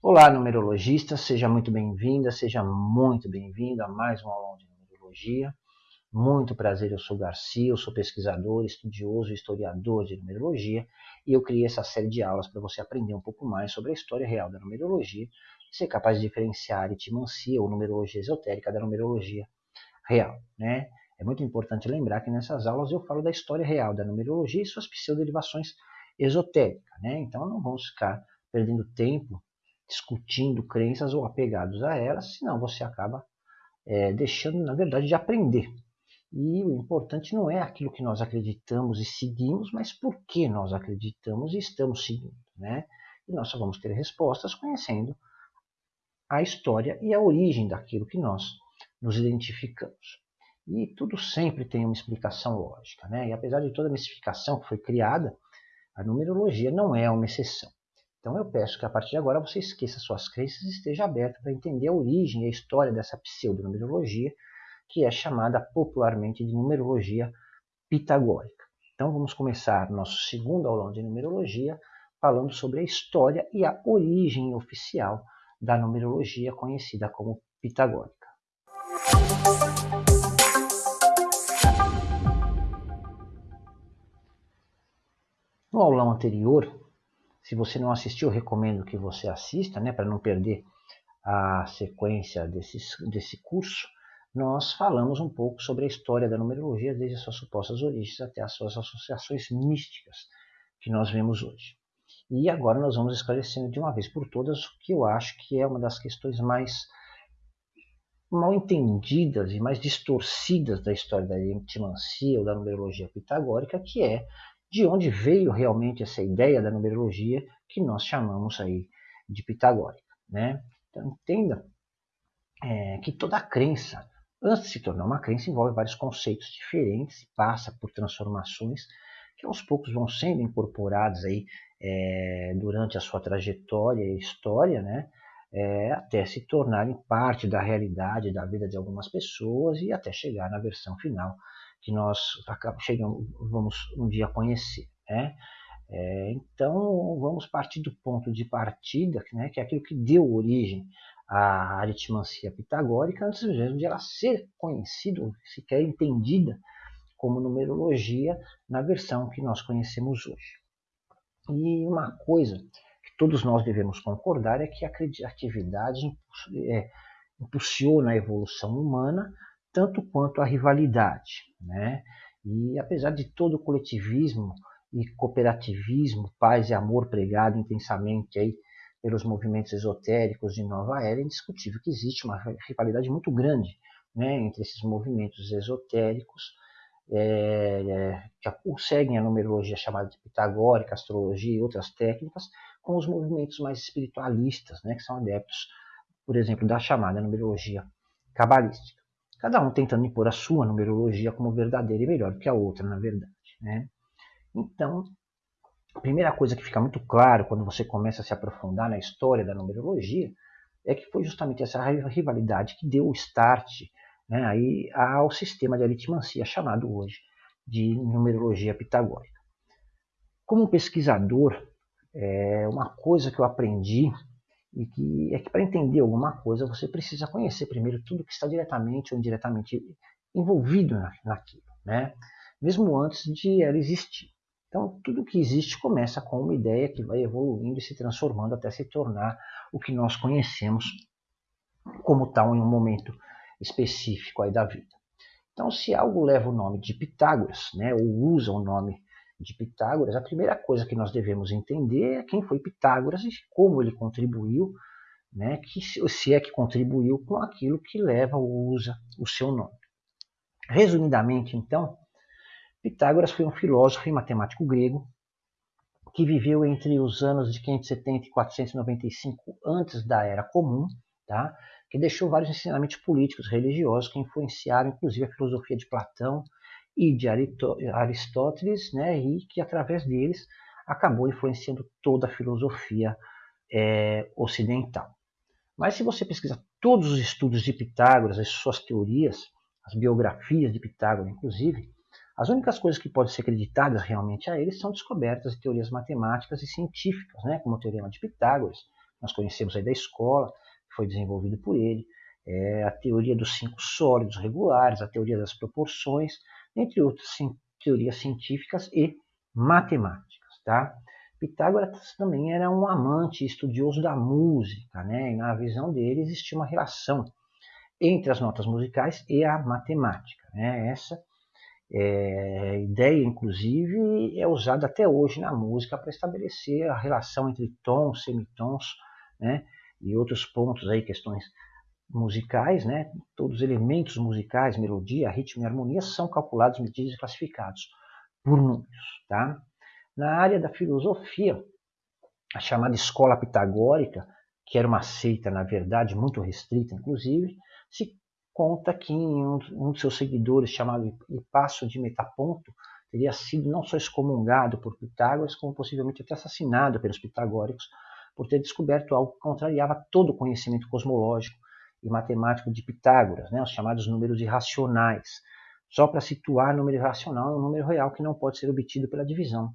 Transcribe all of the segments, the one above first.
Olá, numerologista, seja muito bem-vinda, seja muito bem-vindo a mais uma aula de numerologia. Muito prazer, eu sou Garcia, eu sou pesquisador, estudioso historiador de numerologia e eu criei essa série de aulas para você aprender um pouco mais sobre a história real da numerologia e ser capaz de diferenciar a aritmancia ou numerologia esotérica da numerologia real, né? É muito importante lembrar que nessas aulas eu falo da história real da numerologia e suas pseudoderivações esotéricas, né? Então não vamos ficar perdendo tempo discutindo crenças ou apegados a elas, senão você acaba é, deixando, na verdade, de aprender. E o importante não é aquilo que nós acreditamos e seguimos, mas por que nós acreditamos e estamos seguindo. Né? E nós só vamos ter respostas conhecendo a história e a origem daquilo que nós nos identificamos. E tudo sempre tem uma explicação lógica. Né? E apesar de toda a mistificação que foi criada, a numerologia não é uma exceção. Então eu peço que a partir de agora você esqueça suas crenças e esteja aberto para entender a origem e a história dessa pseudonumerologia, que é chamada popularmente de numerologia pitagórica. Então vamos começar nosso segundo aulão de numerologia falando sobre a história e a origem oficial da numerologia conhecida como pitagórica. No aulão anterior, se você não assistiu, recomendo que você assista, né, para não perder a sequência desse, desse curso. Nós falamos um pouco sobre a história da numerologia, desde as suas supostas origens até as suas associações místicas que nós vemos hoje. E agora nós vamos esclarecendo de uma vez por todas o que eu acho que é uma das questões mais mal entendidas e mais distorcidas da história da entimancia ou da numerologia pitagórica, que é de onde veio realmente essa ideia da numerologia que nós chamamos aí de pitagórica. Né? Então entenda é, que toda crença, antes de se tornar uma crença, envolve vários conceitos diferentes, passa por transformações que aos poucos vão sendo incorporados aí é, durante a sua trajetória e história, né? É, até se tornarem parte da realidade da vida de algumas pessoas e até chegar na versão final que nós chegamos, vamos um dia conhecer. Né? É, então, vamos partir do ponto de partida, né, que é aquilo que deu origem à aritmancia pitagórica, antes mesmo de ela ser conhecida, sequer entendida como numerologia na versão que nós conhecemos hoje. E uma coisa que todos nós devemos concordar é que a criatividade é, impulsiona a evolução humana tanto quanto a rivalidade. Né? E apesar de todo o coletivismo e cooperativismo, paz e amor pregado intensamente aí pelos movimentos esotéricos de Nova Era, é indiscutível que existe uma rivalidade muito grande né, entre esses movimentos esotéricos é, é, que seguem a numerologia chamada de pitagórica, astrologia e outras técnicas, com os movimentos mais espiritualistas, né, que são adeptos, por exemplo, da chamada numerologia cabalística cada um tentando impor a sua numerologia como verdadeira e melhor que a outra, na verdade. Né? Então, a primeira coisa que fica muito claro quando você começa a se aprofundar na história da numerologia é que foi justamente essa rivalidade que deu o start né, aí ao sistema de aritmancia chamado hoje de numerologia pitagórica. Como pesquisador, é uma coisa que eu aprendi e que é que para entender alguma coisa você precisa conhecer primeiro tudo que está diretamente ou indiretamente envolvido naquilo, né? mesmo antes de ela existir. Então, tudo que existe começa com uma ideia que vai evoluindo e se transformando até se tornar o que nós conhecemos como tal em um momento específico aí da vida. Então, se algo leva o nome de Pitágoras, né, ou usa o nome de Pitágoras, a primeira coisa que nós devemos entender é quem foi Pitágoras e como ele contribuiu, né, que, se é que contribuiu com aquilo que leva ou usa o seu nome. Resumidamente, então, Pitágoras foi um filósofo e matemático grego que viveu entre os anos de 570 e 495 antes da Era Comum, tá? que deixou vários ensinamentos políticos religiosos que influenciaram inclusive a filosofia de Platão e de Aristóteles, né, e que através deles acabou influenciando toda a filosofia é, ocidental. Mas se você pesquisar todos os estudos de Pitágoras, as suas teorias, as biografias de Pitágoras, inclusive, as únicas coisas que podem ser acreditadas realmente a ele são descobertas de teorias matemáticas e científicas, né, como o Teorema de Pitágoras, nós conhecemos aí da escola, que foi desenvolvido por ele, é a teoria dos cinco sólidos regulares, a teoria das proporções, entre outras teorias científicas e matemáticas. Tá? Pitágoras também era um amante estudioso da música, né? e na visão dele existia uma relação entre as notas musicais e a matemática. Né? Essa é, ideia, inclusive, é usada até hoje na música para estabelecer a relação entre tons, semitons né? e outros pontos, aí, questões musicais, né? todos os elementos musicais, melodia, ritmo e harmonia, são calculados, medidos e classificados por números. Tá? Na área da filosofia, a chamada escola pitagórica, que era uma seita, na verdade, muito restrita, inclusive, se conta que um, de seus seguidores, chamado Hipasso de Metaponto, teria sido não só excomungado por Pitágoras, como possivelmente até assassinado pelos pitagóricos, por ter descoberto algo que contrariava todo o conhecimento cosmológico e matemático de Pitágoras, né, os chamados números irracionais. Só para situar, número irracional é um número real que não pode ser obtido pela divisão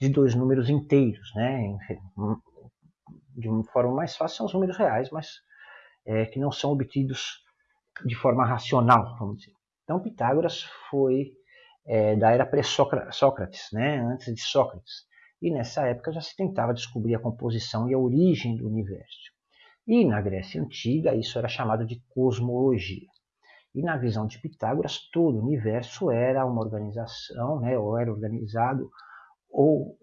de dois números inteiros. Né? De uma forma mais fácil, são os números reais, mas é, que não são obtidos de forma racional, vamos dizer. Então, Pitágoras foi é, da era pré-Sócrates, né? antes de Sócrates. E nessa época já se tentava descobrir a composição e a origem do universo. E na Grécia Antiga isso era chamado de cosmologia. E na visão de Pitágoras, todo o universo era uma organização, né, ou era organizado ou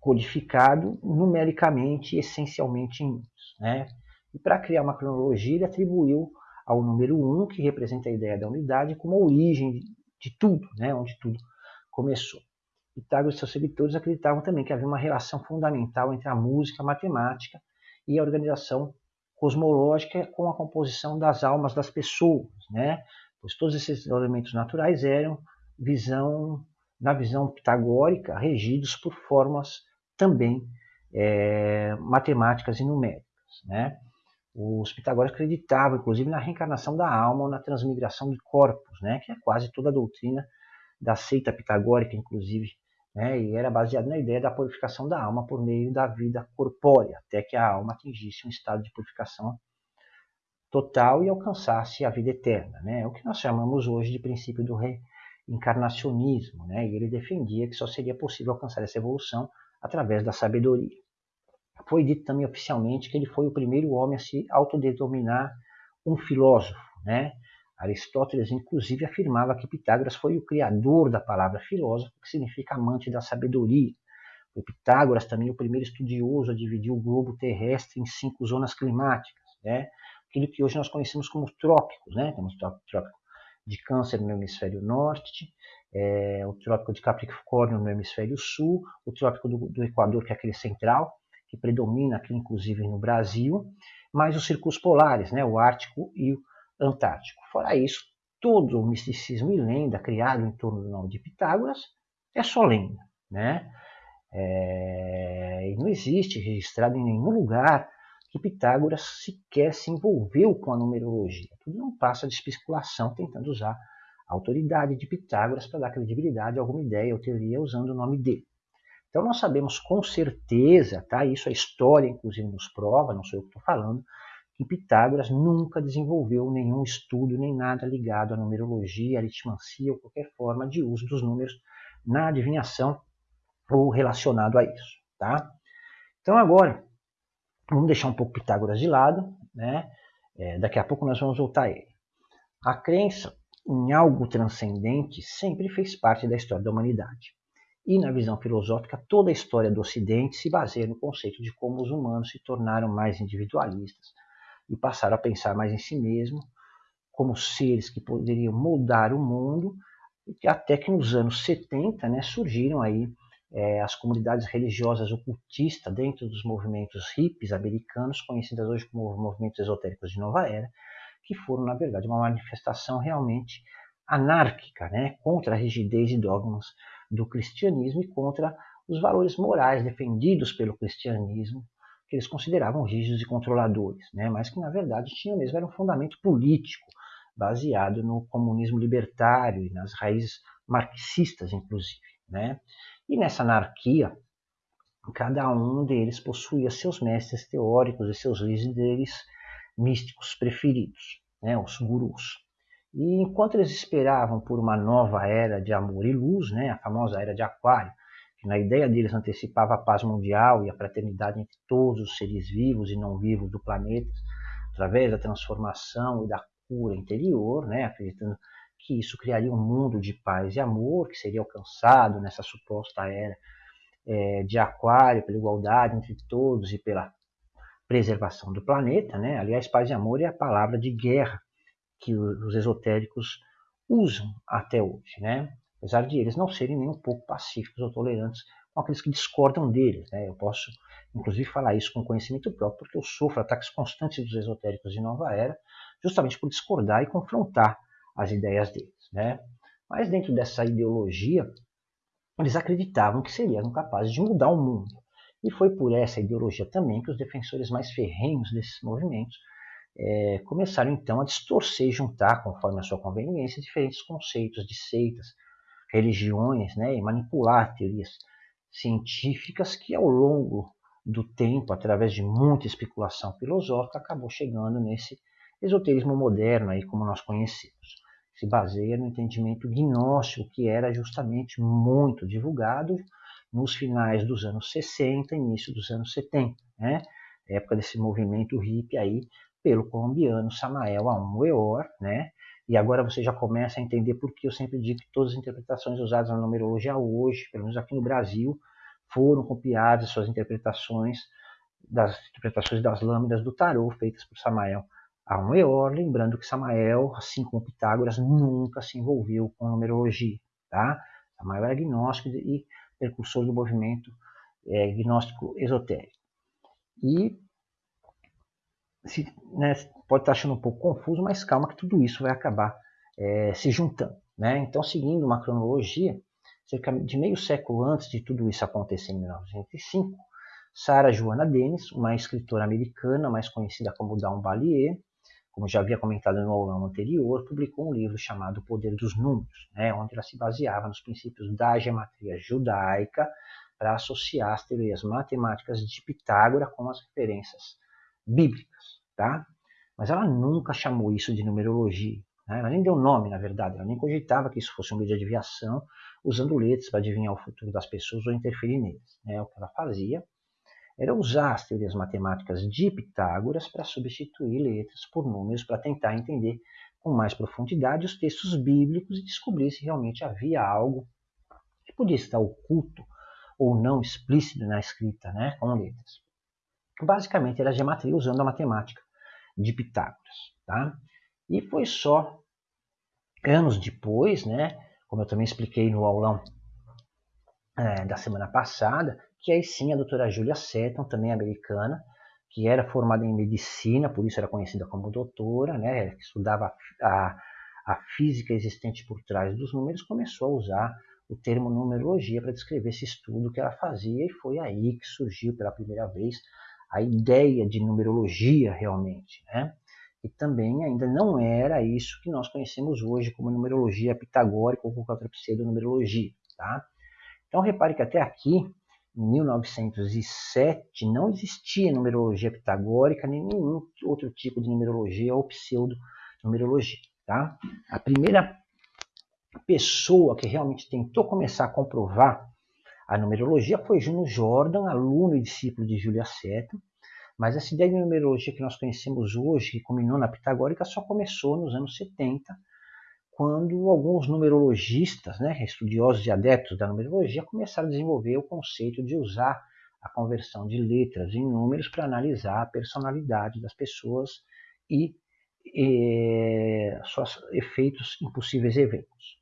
codificado numericamente e essencialmente em números. Né? E para criar uma cronologia, ele atribuiu ao número 1, que representa a ideia da unidade, como a origem de tudo, né? onde tudo começou. Pitágoras e seus seguidores acreditavam também que havia uma relação fundamental entre a música, a matemática e a organização cosmológica com a composição das almas das pessoas, né? Pois todos esses elementos naturais eram visão, na visão pitagórica, regidos por formas também é, matemáticas e numéricas, né? Os pitagóricos acreditavam, inclusive, na reencarnação da alma ou na transmigração de corpos, né? Que é quase toda a doutrina da seita pitagórica, inclusive, né? e era baseado na ideia da purificação da alma por meio da vida corpórea, até que a alma atingisse um estado de purificação total e alcançasse a vida eterna. Né? É o que nós chamamos hoje de princípio do reencarnacionismo, né? e ele defendia que só seria possível alcançar essa evolução através da sabedoria. Foi dito também oficialmente que ele foi o primeiro homem a se autodenominar um filósofo, né? Aristóteles, inclusive, afirmava que Pitágoras foi o criador da palavra filósofo, que significa amante da sabedoria. Foi Pitágoras também o primeiro estudioso a dividir o globo terrestre em cinco zonas climáticas, né? aquilo que hoje nós conhecemos como trópicos. Né? Temos o trópico de Câncer no hemisfério norte, é, o trópico de Capricórnio no hemisfério sul, o trópico do, do Equador, que é aquele central, que predomina aqui inclusive no Brasil, mais os círculos polares, né? o Ártico e o Antártico. Fora isso, todo o misticismo e lenda criado em torno do nome de Pitágoras é só lenda. Né? É, não existe registrado em nenhum lugar que Pitágoras sequer se envolveu com a numerologia. Tudo não passa de especulação, tentando usar a autoridade de Pitágoras para dar credibilidade a alguma ideia ou teoria usando o nome dele. Então nós sabemos com certeza, tá? isso a história inclusive nos prova, não sou eu que estou falando, que Pitágoras nunca desenvolveu nenhum estudo nem nada ligado à numerologia, aritmancia ou qualquer forma de uso dos números na adivinhação ou relacionado a isso. Tá? Então agora, vamos deixar um pouco Pitágoras de lado, né? É, daqui a pouco nós vamos voltar a ele. A crença em algo transcendente sempre fez parte da história da humanidade. E na visão filosófica, toda a história do Ocidente se baseia no conceito de como os humanos se tornaram mais individualistas, e passaram a pensar mais em si mesmo, como seres que poderiam moldar o mundo, até que nos anos 70 né, surgiram aí é, as comunidades religiosas ocultistas dentro dos movimentos hippies americanos, conhecidas hoje como movimentos esotéricos de nova era, que foram, na verdade, uma manifestação realmente anárquica, né, contra a rigidez e dogmas do cristianismo e contra os valores morais defendidos pelo cristianismo que eles consideravam rígidos e controladores, né? mas que na verdade tinham mesmo era um fundamento político baseado no comunismo libertário e nas raízes marxistas, inclusive. Né? E nessa anarquia cada um deles possuía seus mestres teóricos e seus líderes místicos preferidos, né, os gurus. E enquanto eles esperavam por uma nova era de amor e luz, né, a famosa era de Aquário, que na ideia deles antecipava a paz mundial e a fraternidade entre todos os seres vivos e não vivos do planeta, através da transformação e da cura interior, né, acreditando que isso criaria um mundo de paz e amor que seria alcançado nessa suposta era é, de Aquário, pela igualdade entre todos e pela preservação do planeta. Né? Aliás, paz e amor é a palavra de guerra que os esotéricos usam até hoje. Né? Apesar de eles não serem nem um pouco pacíficos ou tolerantes com aqueles que discordam deles. Né? Eu posso, inclusive, falar isso com conhecimento próprio, porque eu sofro ataques constantes dos esotéricos de nova era, justamente por discordar e confrontar as ideias deles. Né? Mas dentro dessa ideologia, eles acreditavam que seriam capazes de mudar o mundo. E foi por essa ideologia também que os defensores mais ferrenhos desses movimentos é, começaram então a distorcer e juntar, conforme a sua conveniência, diferentes conceitos de seitas, religiões, né, e manipular teorias científicas que ao longo do tempo, através de muita especulação filosófica, acabou chegando nesse esoterismo moderno aí como nós conhecemos se baseia no entendimento gnóstico que era justamente muito divulgado nos finais dos anos 60, início dos anos 70, né? época desse movimento hippie aí pelo colombiano Samael Aum Weor, né? E agora você já começa a entender por que eu sempre digo que todas as interpretações usadas na numerologia hoje, pelo menos aqui no Brasil, foram copiadas suas interpretações das interpretações das lâminas do tarô feitas por Samael a um Eor, lembrando que Samael, assim como Pitágoras, nunca se envolveu com numerologia. Tá? Samael era agnóstico e precursor do movimento é, gnóstico esotérico. E se, né, pode estar achando um pouco confuso, mas calma que tudo isso vai acabar é, se juntando. Né? Então, seguindo uma cronologia, cerca de meio século antes de tudo isso acontecer, em 1905, Sarah Joanna Dennis, uma escritora americana mais conhecida como Dawn Ballier, como já havia comentado no aulão anterior, publicou um livro chamado O Poder dos Números, né, onde ela se baseava nos princípios da geometria judaica para associar as teorias matemáticas de Pitágoras com as referências bíblicas. Tá? Mas ela nunca chamou isso de numerologia. Né? Ela nem deu nome, na verdade. Ela nem cogitava que isso fosse um meio de adivinhação, usando letras para adivinhar o futuro das pessoas ou interferir neles. Né? O que ela fazia era usar as teorias matemáticas de Pitágoras para substituir letras por números para tentar entender com mais profundidade os textos bíblicos e descobrir se realmente havia algo que podia estar oculto ou não explícito na escrita, né, com letras. Basicamente era geometria usando a matemática de Pitágoras, tá? E foi só anos depois, né, como eu também expliquei no aulão é, da semana passada, que aí sim a doutora Julia Seton, também americana, que era formada em medicina, por isso era conhecida como doutora, né, que estudava a, a física existente por trás dos números, começou a usar o termo numerologia para descrever esse estudo que ela fazia, e foi aí que surgiu pela primeira vez a ideia de numerologia realmente, né? E também ainda não era isso que nós conhecemos hoje como numerologia pitagórica ou qualquer outra pseudonumerologia, tá? Então repare que até aqui em 1907 não existia numerologia pitagórica nem nenhum outro tipo de numerologia ou pseudo-numerologia. Tá? A primeira pessoa que realmente tentou começar a comprovar a numerologia foi Juno Jordan, aluno e discípulo de Julia Seton, mas essa ideia de numerologia que nós conhecemos hoje, que culminou na pitagórica, só começou nos anos 70, quando alguns numerologistas, né, estudiosos e adeptos da numerologia, começaram a desenvolver o conceito de usar a conversão de letras em números para analisar a personalidade das pessoas e, e seus efeitos em possíveis eventos.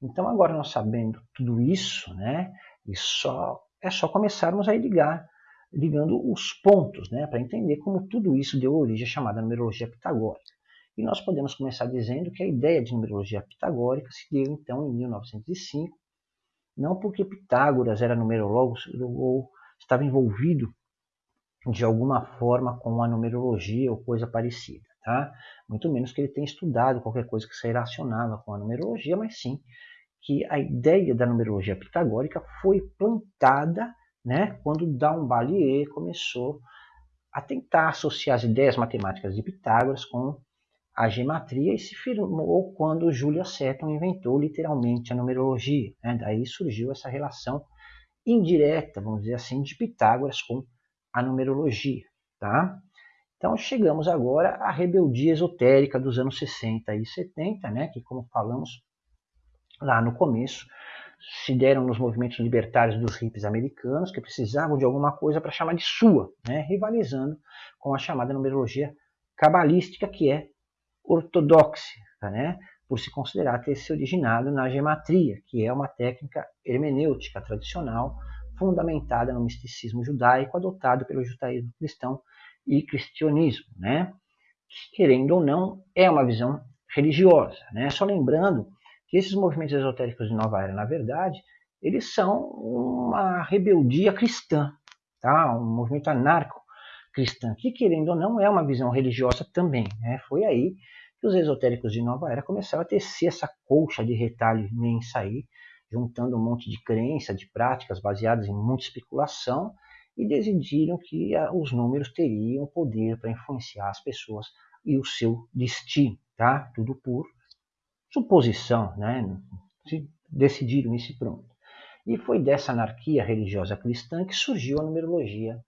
Então, agora nós sabendo tudo isso, né, e só, é só começarmos a ligar, ligando os pontos, né, para entender como tudo isso deu origem à chamada numerologia pitagórica. E nós podemos começar dizendo que a ideia de numerologia pitagórica se deu então em 1905, não porque Pitágoras era numerólogo ou estava envolvido de alguma forma com a numerologia ou coisa parecida, tá? Muito menos que ele tenha estudado qualquer coisa que se relacionava com a numerologia, mas sim que a ideia da numerologia pitagórica foi plantada né, quando Dambalier começou a tentar associar as ideias matemáticas de Pitágoras com a gematria e se firmou quando Julia Seton inventou literalmente a numerologia. Né? Daí surgiu essa relação indireta, vamos dizer assim, de Pitágoras com a numerologia. Tá? Então chegamos agora à rebeldia esotérica dos anos 60 e 70, né? que como falamos lá no começo, se deram nos movimentos libertários dos hippies americanos, que precisavam de alguma coisa para chamar de sua, né? rivalizando com a chamada numerologia cabalística, que é ortodoxa, né? por se considerar ter se originado na gematria, que é uma técnica hermenêutica tradicional fundamentada no misticismo judaico adotado pelo judaísmo cristão e cristianismo, né? querendo ou não, é uma visão religiosa. Né? Só lembrando que esses movimentos esotéricos de Nova Era, na verdade, eles são uma rebeldia cristã, tá? um movimento anarco-cristão, que querendo ou não é uma visão religiosa também. Né? Foi aí que os esotéricos de Nova Era começaram a tecer essa colcha de retalho imensa aí, juntando um monte de crença, de práticas baseadas em muita especulação, e decidiram que os números teriam poder para influenciar as pessoas e o seu destino, tá? Tudo por suposição, né? Decidiram isso e pronto. E foi dessa anarquia religiosa cristã que surgiu a numerologia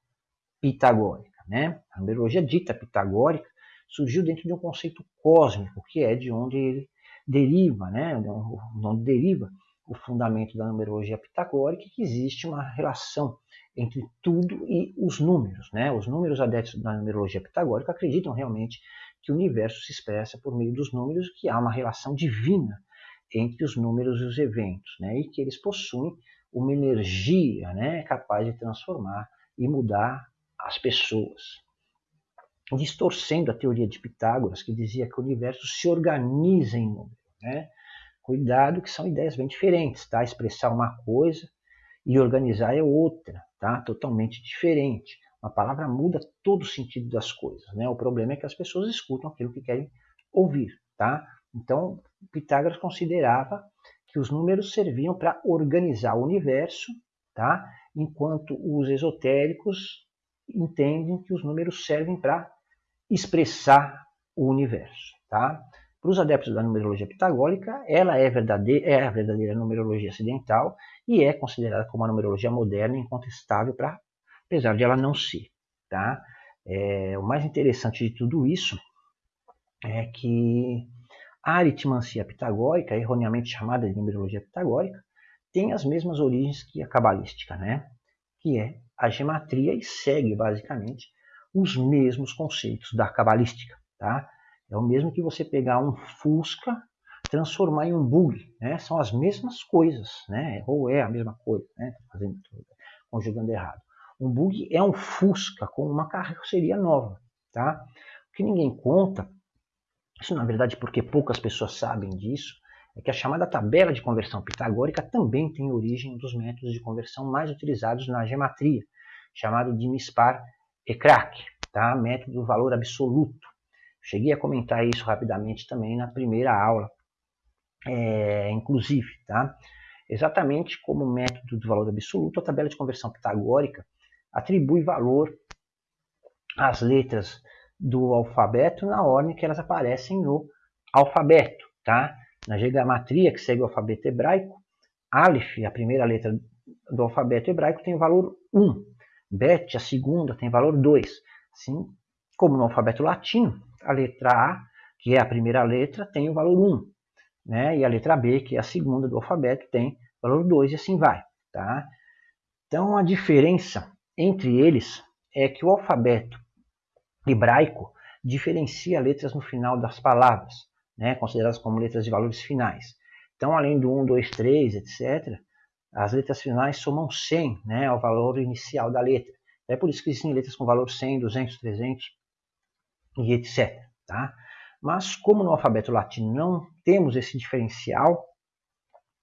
pitagórica, né? A numerologia dita pitagórica surgiu dentro de um conceito cósmico, que é de onde ele deriva, né? onde deriva o fundamento da numerologia pitagórica, que existe uma relação entre tudo e os números. Né? Os números adeptos da numerologia pitagórica acreditam realmente que o universo se expressa por meio dos números, que há uma relação divina entre os números e os eventos, né? e que eles possuem uma energia né, capaz de transformar e mudar as pessoas distorcendo a teoria de Pitágoras, que dizia que o universo se organiza em número. Né? Cuidado que são ideias bem diferentes, tá? Expressar uma coisa e organizar é outra, tá? Totalmente diferente. Uma palavra muda todo o sentido das coisas, né? O problema é que as pessoas escutam aquilo que querem ouvir, tá? Então, Pitágoras considerava que os números serviam para organizar o universo, tá? Enquanto os esotéricos entendem que os números servem para expressar o universo. Tá? Para os adeptos da numerologia pitagórica, ela é, verdadeira, é a verdadeira numerologia ocidental e é considerada como a numerologia moderna e incontestável, pra, apesar de ela não ser. Tá? É, o mais interessante de tudo isso é que a aritmancia pitagórica, erroneamente chamada de numerologia pitagórica, tem as mesmas origens que a cabalística, né? que é a gematria e segue basicamente os mesmos conceitos da cabalística. Tá? É o mesmo que você pegar um Fusca, transformar em um bug. Né? São as mesmas coisas, né? ou é a mesma coisa, né? Fazendo, conjugando errado. Um bug é um Fusca com uma carroceria nova. Tá? O que ninguém conta, isso na verdade porque poucas pessoas sabem disso, é que a chamada tabela de conversão pitagórica também tem origem dos métodos de conversão mais utilizados na gematria, chamado de MISPAR ECRAC, tá? método do valor absoluto. Cheguei a comentar isso rapidamente também na primeira aula, é, inclusive. Tá? Exatamente como método do valor absoluto, a tabela de conversão pitagórica atribui valor às letras do alfabeto na ordem que elas aparecem no alfabeto. Tá? Na geometria que segue o alfabeto hebraico, Aleph, a primeira letra do alfabeto hebraico, tem o valor 1. Bet, a segunda, tem valor 2. Assim como no alfabeto latino, a letra A, que é a primeira letra, tem o valor 1. Né? E a letra B, que é a segunda do alfabeto, tem valor 2 e assim vai. Tá? Então a diferença entre eles é que o alfabeto hebraico diferencia letras no final das palavras, né? consideradas como letras de valores finais. Então, além do 1, 2, 3, etc., as letras finais somam 100, né, ao valor inicial da letra. É por isso que existem letras com valor 100, 200, 300 e etc. Tá? Mas como no alfabeto latino não temos esse diferencial,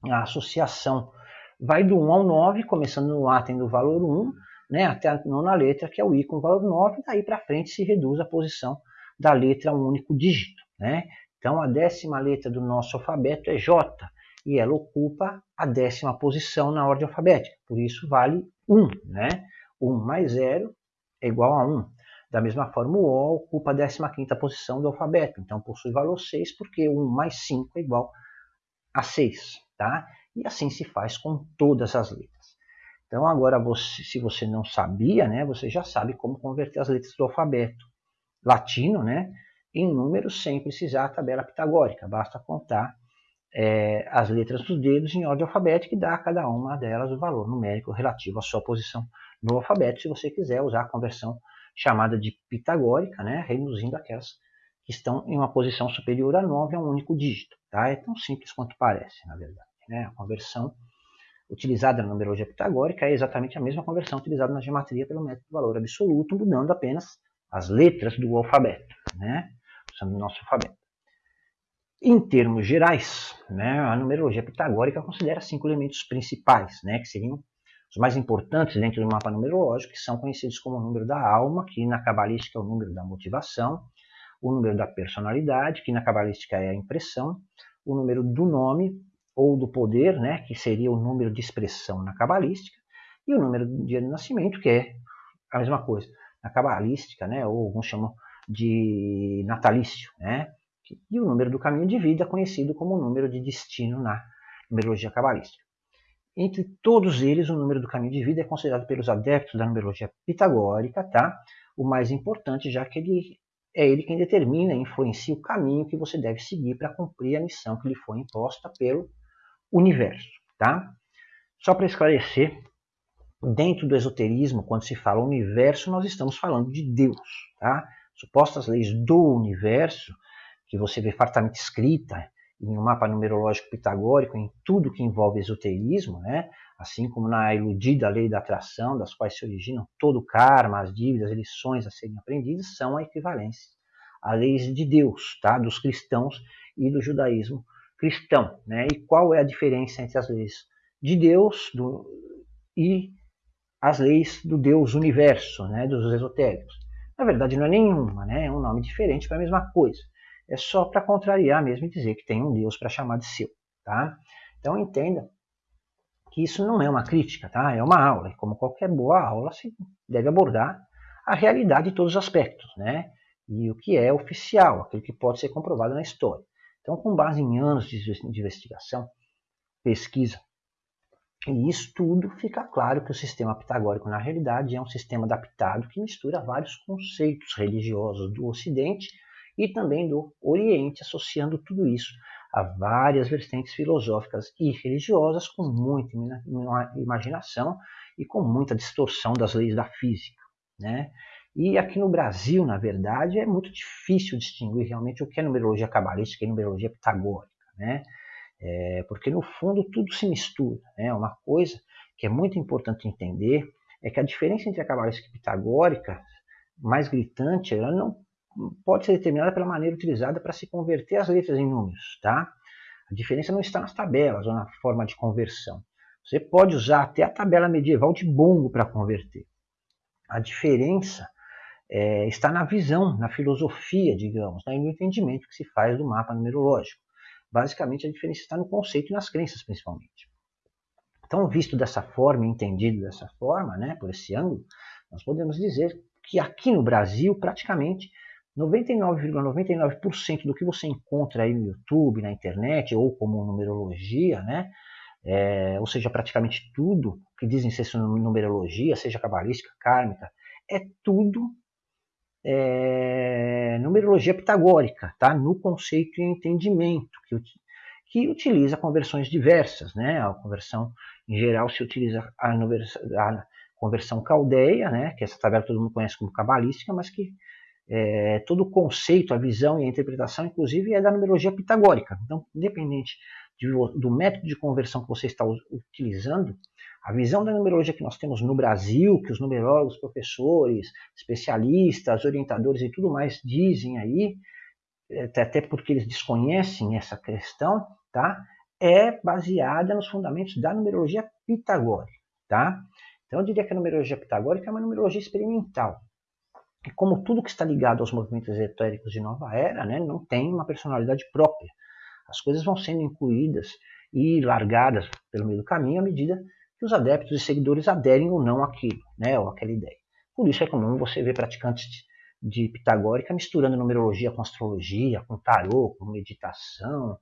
a associação vai do 1 ao 9, começando no A tendo o valor 1, né, até a nona letra, que é o I com valor 9, daí para frente se reduz a posição da letra a um único dígito. Né? Então a décima letra do nosso alfabeto é J, e ela ocupa a décima posição na ordem alfabética. Por isso vale 1, né? 1 mais 0 é igual a 1. Da mesma forma, o O ocupa a 15ª posição do alfabeto, então possui valor 6, porque 1 mais 5 é igual a 6, tá? E assim se faz com todas as letras. Então agora, você, se você não sabia, né, você já sabe como converter as letras do alfabeto latino, né, em números sem precisar da tabela pitagórica. Basta contar é, as letras dos dedos em ordem alfabética e dar a cada uma delas o valor numérico relativo à sua posição no alfabeto, se você quiser usar a conversão chamada de pitagórica, né, reduzindo aquelas que estão em uma posição superior a 9 a um único dígito. Tá? É tão simples quanto parece, na verdade. Né? A conversão utilizada na numerologia pitagórica é exatamente a mesma conversão utilizada na geometria pelo método do valor absoluto, mudando apenas as letras do alfabeto, né? usando o nosso alfabeto. Em termos gerais, né, a numerologia pitagórica considera cinco elementos principais, né, que seriam os mais importantes dentro do mapa numerológico, que são conhecidos como o número da alma, que na cabalística é o número da motivação, o número da personalidade, que na cabalística é a impressão, o número do nome ou do poder, né, que seria o número de expressão na cabalística, e o número do dia de nascimento, que é a mesma coisa na cabalística, né, ou alguns chamam de natalício, né, e o número do caminho de vida, conhecido como o número de destino na numerologia cabalística. Entre todos eles, o número do caminho de vida é considerado pelos adeptos da numerologia pitagórica tá? o mais importante, já que ele é ele quem determina e influencia o caminho que você deve seguir para cumprir a missão que lhe foi imposta pelo universo. Tá? Só para esclarecer, dentro do esoterismo, quando se fala universo, nós estamos falando de Deus. Tá? Supostas leis do universo que você vê fartamente escrita em um mapa numerológico pitagórico, em tudo que envolve esoterismo, né? assim como na iludida lei da atração, das quais se originam todo o karma, as dívidas, as lições a serem aprendidas, são a equivalência a leis de Deus, tá? dos cristãos e do judaísmo cristão. Né? E qual é a diferença entre as leis de Deus do, e as leis do Deus universo, né? dos esotéricos? Na verdade, não é nenhuma, né? é um nome diferente para a mesma coisa é só para contrariar mesmo e dizer que tem um Deus para chamar de seu. Tá? Então entenda que isso não é uma crítica, tá? é uma aula. E como qualquer boa aula, se deve abordar a realidade de todos os aspectos. Né? E o que é oficial, aquilo que pode ser comprovado na história. Então, com base em anos de investigação, pesquisa e estudo, fica claro que o sistema pitagórico, na realidade, é um sistema adaptado que mistura vários conceitos religiosos do Ocidente e também do Oriente, associando tudo isso a várias vertentes filosóficas e religiosas com muita imaginação e com muita distorção das leis da física. Né? E aqui no Brasil, na verdade, é muito difícil distinguir realmente o que é numerologia cabalística e numerologia pitagórica, né? É, porque no fundo tudo se mistura. Né? Uma coisa que é muito importante entender é que a diferença entre a cabalística e a pitagórica, mais gritante, ela não pode ser determinada pela maneira utilizada para se converter as letras em números. Tá? A diferença não está nas tabelas ou na forma de conversão. Você pode usar até a tabela medieval de Bongo para converter. A diferença é, está na visão, na filosofia, digamos, né, e no entendimento que se faz do mapa numerológico. Basicamente, a diferença está no conceito e nas crenças, principalmente. Então, visto dessa forma, entendido dessa forma, né, por esse ângulo, nós podemos dizer que aqui no Brasil, praticamente, 99,99% ,99 do que você encontra aí no YouTube, na internet, ou como numerologia, né? É, ou seja, praticamente tudo que dizem ser numerologia, seja cabalística, kármica, é tudo é, numerologia pitagórica, tá? no conceito e entendimento, que, que utiliza conversões diversas. Né? A conversão, em geral, se utiliza a, a conversão caldeia, né? que essa tabela todo mundo conhece como cabalística, mas que é, todo o conceito, a visão e a interpretação, inclusive, é da numerologia pitagórica. Então, independente de, do método de conversão que você está utilizando, a visão da numerologia que nós temos no Brasil, que os numerólogos, professores, especialistas, orientadores e tudo mais dizem aí, é, até porque eles desconhecem essa questão, tá? é baseada nos fundamentos da numerologia pitagórica. Tá? Então, eu diria que a numerologia pitagórica é uma numerologia experimental. E como tudo que está ligado aos movimentos esotéricos de nova era, né, não tem uma personalidade própria. As coisas vão sendo incluídas e largadas pelo meio do caminho à medida que os adeptos e seguidores aderem ou não àquilo, né, ou àquela ideia. Por isso é comum você ver praticantes de pitagórica misturando numerologia com astrologia, com tarô, com meditação,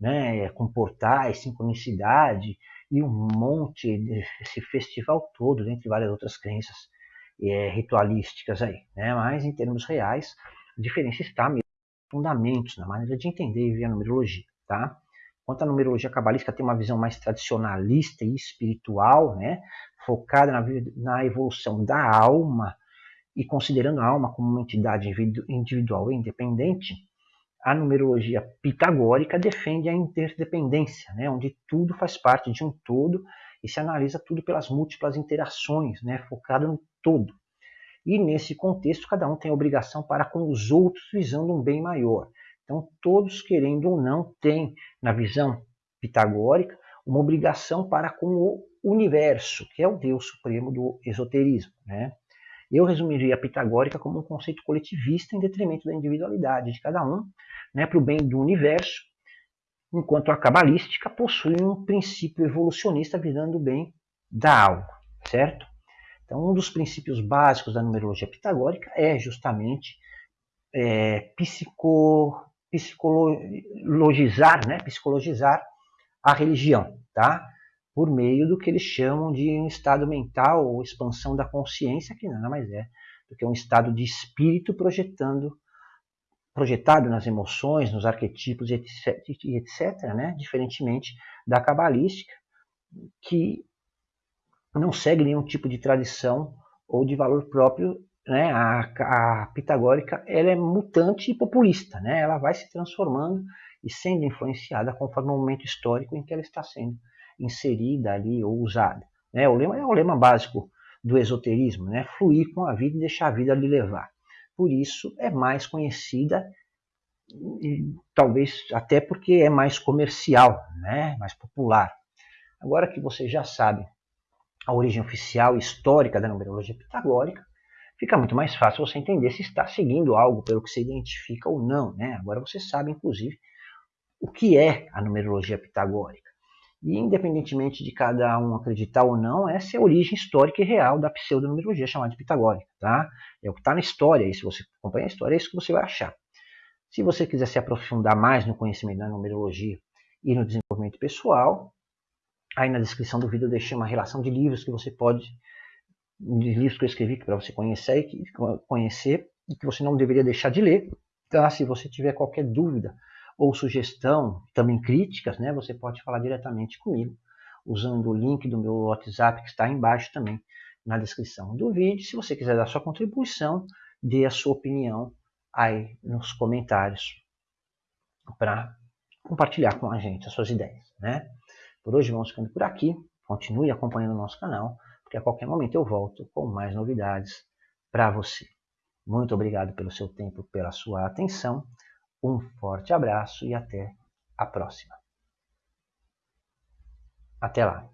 né, com portais, sincronicidade e um monte desse festival todo, dentre várias outras crenças é, ritualísticas aí. Né? Mas em termos reais, a diferença está mesmo fundamentos, na maneira de entender e ver a numerologia. Tá? Enquanto a numerologia cabalística tem uma visão mais tradicionalista e espiritual, né, focada na, na evolução da alma e considerando a alma como uma entidade individual e independente, a numerologia pitagórica defende a interdependência, né, onde tudo faz parte de um todo e se analisa tudo pelas múltiplas interações, né, focado no todo. E nesse contexto, cada um tem obrigação para com os outros visando um bem maior. Então, todos, querendo ou não, têm, na visão pitagórica, uma obrigação para com o universo, que é o Deus supremo do esoterismo. Né? Eu resumiria a pitagórica como um conceito coletivista em detrimento da individualidade de cada um, né, para o bem do universo, enquanto a cabalística possui um princípio evolucionista visando o bem da alma, certo? Então, um dos princípios básicos da numerologia pitagórica é justamente é, psico, psicologizar, né? psicologizar a religião, tá? por meio do que eles chamam de um estado mental ou expansão da consciência, que nada mais é do que um estado de espírito projetando projetado nas emoções, nos arquetipos e etc, etc né? diferentemente da cabalística, que não segue nenhum tipo de tradição ou de valor próprio. Né? A, a pitagórica ela é mutante e populista, né? ela vai se transformando e sendo influenciada conforme o momento histórico em que ela está sendo inserida ali ou usada. Né? O lema é o lema básico do esoterismo, né? fluir com a vida e deixar a vida lhe levar. Por isso é mais conhecida, e, talvez até porque é mais comercial, né? mais popular. Agora que você já sabe a origem oficial histórica da numerologia pitagórica, fica muito mais fácil você entender se está seguindo algo pelo que se identifica ou não. Né? Agora você sabe, inclusive, o que é a numerologia pitagórica. E independentemente de cada um acreditar ou não, essa é a origem histórica e real da pseudonumerologia chamada de pitagórica. Tá? É o que está na história, e se você acompanha a história, é isso que você vai achar. Se você quiser se aprofundar mais no conhecimento da numerologia e no desenvolvimento pessoal, aí na descrição do vídeo eu deixei uma relação de livros que você pode, de livros que eu escrevi para você conhecer, conhecer e que você não deveria deixar de ler. Tá? Se você tiver qualquer dúvida ou sugestão, também críticas, né, você pode falar diretamente comigo, usando o link do meu WhatsApp que está embaixo também na descrição do vídeo. Se você quiser dar sua contribuição, dê a sua opinião aí nos comentários para compartilhar com a gente as suas ideias. Né? Por hoje vamos ficando por aqui. Continue acompanhando o nosso canal, porque a qualquer momento eu volto com mais novidades para você. Muito obrigado pelo seu tempo, pela sua atenção. Um forte abraço e até a próxima. Até lá!